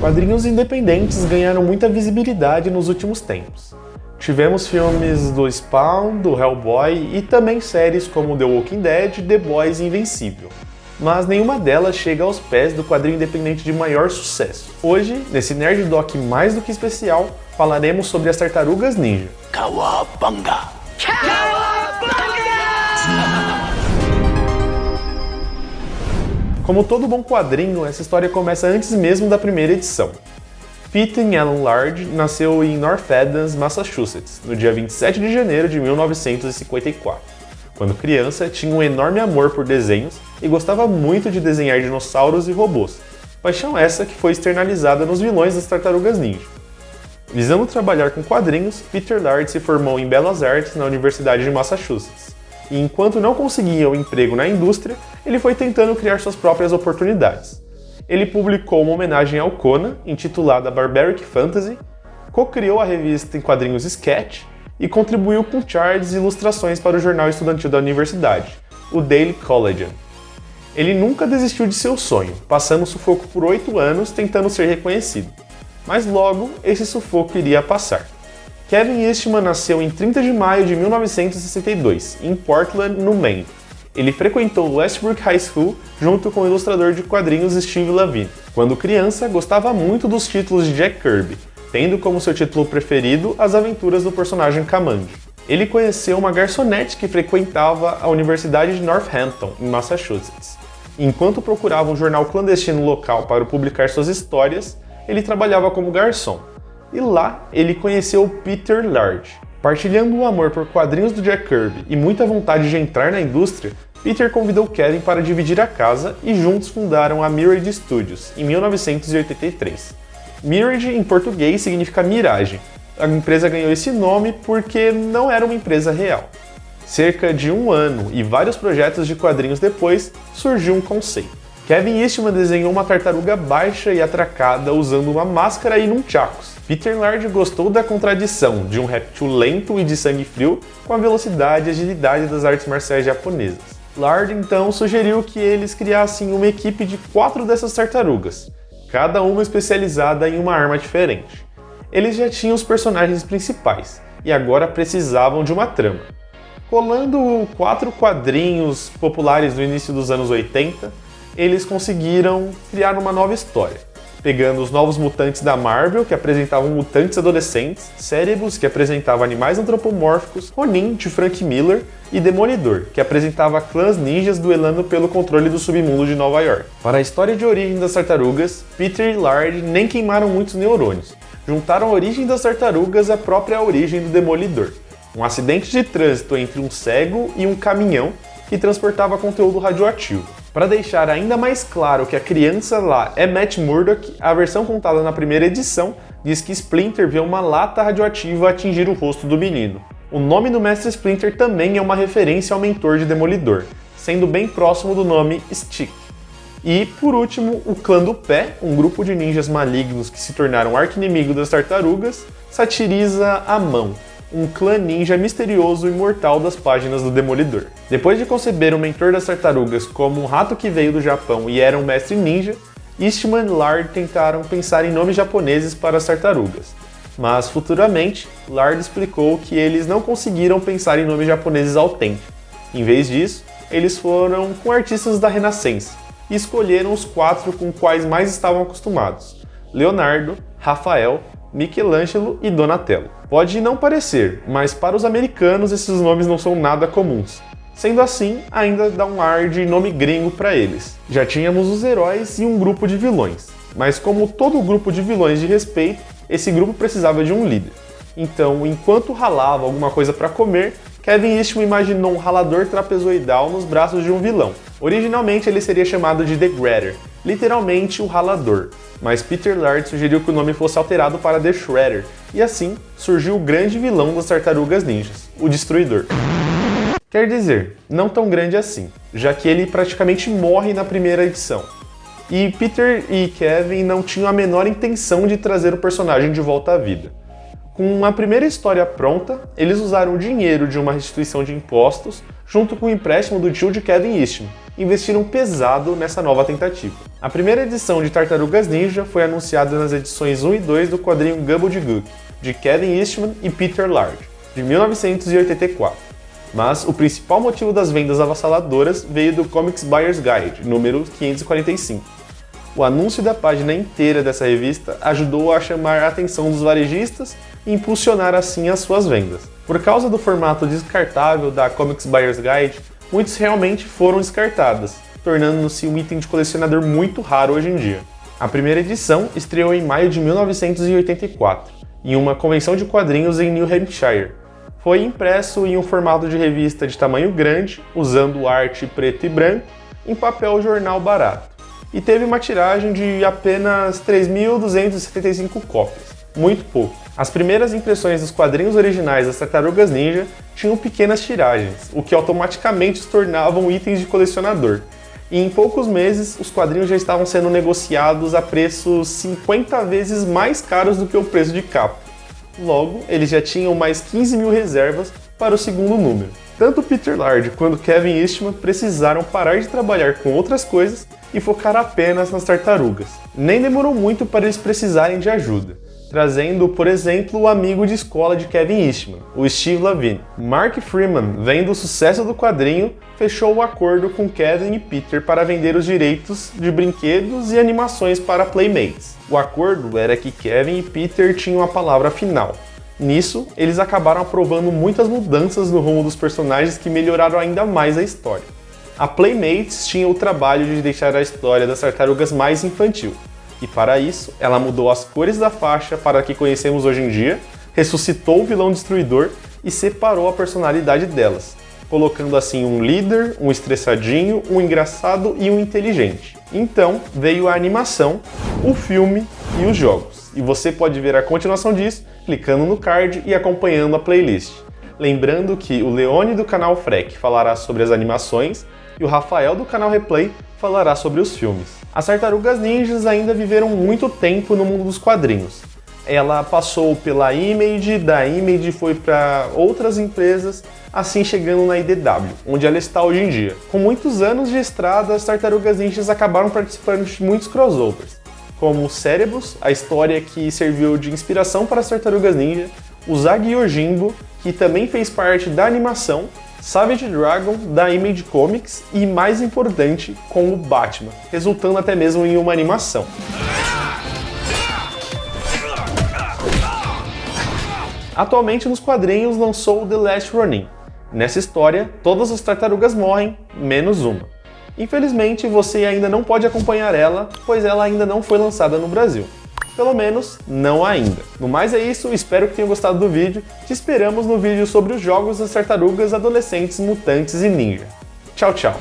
Quadrinhos independentes ganharam muita visibilidade nos últimos tempos. Tivemos filmes do Spawn, do Hellboy e também séries como The Walking Dead, The Boys e Invencível. Mas nenhuma delas chega aos pés do quadrinho independente de maior sucesso. Hoje, nesse Nerd Doc mais do que especial, falaremos sobre as Tartarugas Ninja. Kawabanga! Como todo bom quadrinho, essa história começa antes mesmo da primeira edição. Peyton Allen Lard nasceu em North Adams, Massachusetts, no dia 27 de janeiro de 1954. Quando criança, tinha um enorme amor por desenhos e gostava muito de desenhar dinossauros e robôs, paixão essa que foi externalizada nos vilões das Tartarugas Ninja. Visando trabalhar com quadrinhos, Peter Lard se formou em Belas Artes na Universidade de Massachusetts, e enquanto não conseguia um emprego na indústria, ele foi tentando criar suas próprias oportunidades ele publicou uma homenagem ao Conan, intitulada Barbaric Fantasy, co-criou a revista em quadrinhos Sketch e contribuiu com charts e ilustrações para o jornal estudantil da universidade, o Daily Collegian. Ele nunca desistiu de seu sonho, passando sufoco por oito anos tentando ser reconhecido. Mas logo, esse sufoco iria passar. Kevin Eastman nasceu em 30 de maio de 1962, em Portland, no Maine, ele frequentou Westbrook High School junto com o ilustrador de quadrinhos Steve Lavine. Quando criança, gostava muito dos títulos de Jack Kirby, tendo como seu título preferido as aventuras do personagem Kamandi. Ele conheceu uma garçonete que frequentava a Universidade de Northampton, em Massachusetts. Enquanto procurava um jornal clandestino local para publicar suas histórias, ele trabalhava como garçom. E lá ele conheceu Peter Large. Partilhando o amor por quadrinhos do Jack Kirby e muita vontade de entrar na indústria, Peter convidou Kevin para dividir a casa e juntos fundaram a Mirage Studios, em 1983. Mirage, em português, significa miragem. A empresa ganhou esse nome porque não era uma empresa real. Cerca de um ano e vários projetos de quadrinhos depois, surgiu um conceito. Kevin Eastman desenhou uma tartaruga baixa e atracada usando uma máscara e nunchakus. Peter Lard gostou da contradição de um réptil lento e de sangue frio com a velocidade e agilidade das artes marciais japonesas. Lard então sugeriu que eles criassem uma equipe de quatro dessas tartarugas, cada uma especializada em uma arma diferente. Eles já tinham os personagens principais e agora precisavam de uma trama. Colando quatro quadrinhos populares do início dos anos 80, eles conseguiram criar uma nova história pegando os novos mutantes da Marvel, que apresentavam mutantes adolescentes, Cérebros, que apresentava animais antropomórficos, Ronin, de Frank Miller, e Demolidor, que apresentava clãs ninjas duelando pelo controle do submundo de Nova York. Para a história de origem das tartarugas, Peter e Lard nem queimaram muitos neurônios. Juntaram a origem das tartarugas à própria origem do Demolidor. Um acidente de trânsito entre um cego e um caminhão que transportava conteúdo radioativo. Para deixar ainda mais claro que a criança lá é Matt Murdock, a versão contada na primeira edição diz que Splinter vê uma lata radioativa atingir o rosto do menino. O nome do Mestre Splinter também é uma referência ao mentor de Demolidor, sendo bem próximo do nome Stick. E, por último, o Clã do Pé, um grupo de ninjas malignos que se tornaram arqui-inimigo das tartarugas, satiriza a mão, um clã ninja misterioso e mortal das páginas do Demolidor. Depois de conceber o mentor das tartarugas como um rato que veio do Japão e era um mestre ninja, Eastman e Lard tentaram pensar em nomes japoneses para as tartarugas. Mas futuramente, Lard explicou que eles não conseguiram pensar em nomes japoneses autênticos. Em vez disso, eles foram com artistas da Renascença e escolheram os quatro com quais mais estavam acostumados: Leonardo, Rafael, Michelangelo e Donatello. Pode não parecer, mas para os americanos esses nomes não são nada comuns. Sendo assim, ainda dá um ar de nome gringo para eles. Já tínhamos os heróis e um grupo de vilões, mas como todo grupo de vilões de respeito, esse grupo precisava de um líder. Então, enquanto ralava alguma coisa para comer, Kevin Eastman imaginou um ralador trapezoidal nos braços de um vilão. Originalmente ele seria chamado de The Gratter, literalmente o ralador, mas Peter Laird sugeriu que o nome fosse alterado para The Shredder, e assim surgiu o grande vilão das Tartarugas Ninjas, o Destruidor. Quer dizer, não tão grande assim, já que ele praticamente morre na primeira edição. E Peter e Kevin não tinham a menor intenção de trazer o personagem de volta à vida. Com a primeira história pronta, eles usaram o dinheiro de uma restituição de impostos junto com o empréstimo do tio de Kevin Eastman, investiram pesado nessa nova tentativa. A primeira edição de Tartarugas Ninja foi anunciada nas edições 1 e 2 do quadrinho Gook, de Kevin Eastman e Peter Laird, de 1984. Mas o principal motivo das vendas avassaladoras veio do Comics Buyer's Guide, número 545 o anúncio da página inteira dessa revista ajudou a chamar a atenção dos varejistas impulsionar assim as suas vendas. Por causa do formato descartável da Comics Buyer's Guide, muitos realmente foram descartadas, tornando-se um item de colecionador muito raro hoje em dia. A primeira edição estreou em maio de 1984, em uma convenção de quadrinhos em New Hampshire. Foi impresso em um formato de revista de tamanho grande, usando arte preto e branco, em papel jornal barato e teve uma tiragem de apenas 3.275 cópias, muito pouco. As primeiras impressões dos quadrinhos originais das Tartarugas Ninja tinham pequenas tiragens, o que automaticamente os tornavam itens de colecionador. E em poucos meses, os quadrinhos já estavam sendo negociados a preços 50 vezes mais caros do que o preço de capa. Logo, eles já tinham mais 15 mil reservas para o segundo número. Tanto Peter Laird quanto Kevin Eastman precisaram parar de trabalhar com outras coisas e focar apenas nas tartarugas. Nem demorou muito para eles precisarem de ajuda, trazendo, por exemplo, o amigo de escola de Kevin Eastman, o Steve Lavine. Mark Freeman, vendo o sucesso do quadrinho, fechou o um acordo com Kevin e Peter para vender os direitos de brinquedos e animações para Playmates. O acordo era que Kevin e Peter tinham a palavra final, Nisso, eles acabaram aprovando muitas mudanças no rumo dos personagens que melhoraram ainda mais a história. A Playmates tinha o trabalho de deixar a história das tartarugas mais infantil, e para isso, ela mudou as cores da faixa para a que conhecemos hoje em dia, ressuscitou o vilão destruidor e separou a personalidade delas, colocando assim um líder, um estressadinho, um engraçado e um inteligente. Então veio a animação, o filme e os jogos. E você pode ver a continuação disso clicando no card e acompanhando a playlist. Lembrando que o Leone do canal Freck falará sobre as animações e o Rafael do canal Replay falará sobre os filmes. As Tartarugas Ninjas ainda viveram muito tempo no mundo dos quadrinhos. Ela passou pela Image, da Image foi para outras empresas, assim chegando na IDW, onde ela está hoje em dia. Com muitos anos de estrada, as Tartarugas Ninjas acabaram participando de muitos crossovers como Cérebros, a história que serviu de inspiração para as Tartarugas Ninja, o Zag Yojimbo, que também fez parte da animação, Savage Dragon, da Image Comics e, mais importante, com o Batman, resultando até mesmo em uma animação. Atualmente nos quadrinhos lançou The Last Ronin. Nessa história, todas as tartarugas morrem, menos uma. Infelizmente, você ainda não pode acompanhar ela, pois ela ainda não foi lançada no Brasil. Pelo menos, não ainda. No mais é isso, espero que tenham gostado do vídeo. Te esperamos no vídeo sobre os jogos das tartarugas, adolescentes, mutantes e ninja. Tchau, tchau!